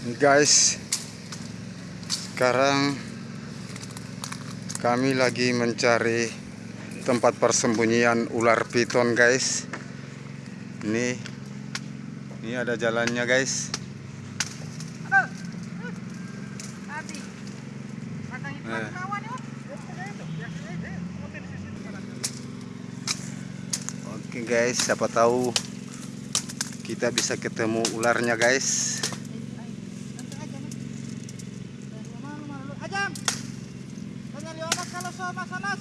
guys sekarang kami lagi mencari tempat persembunyian ular piton guys ini ini ada jalannya guys Eh. Oke guys, siapa tahu kita bisa ketemu ularnya guys. más, más, más.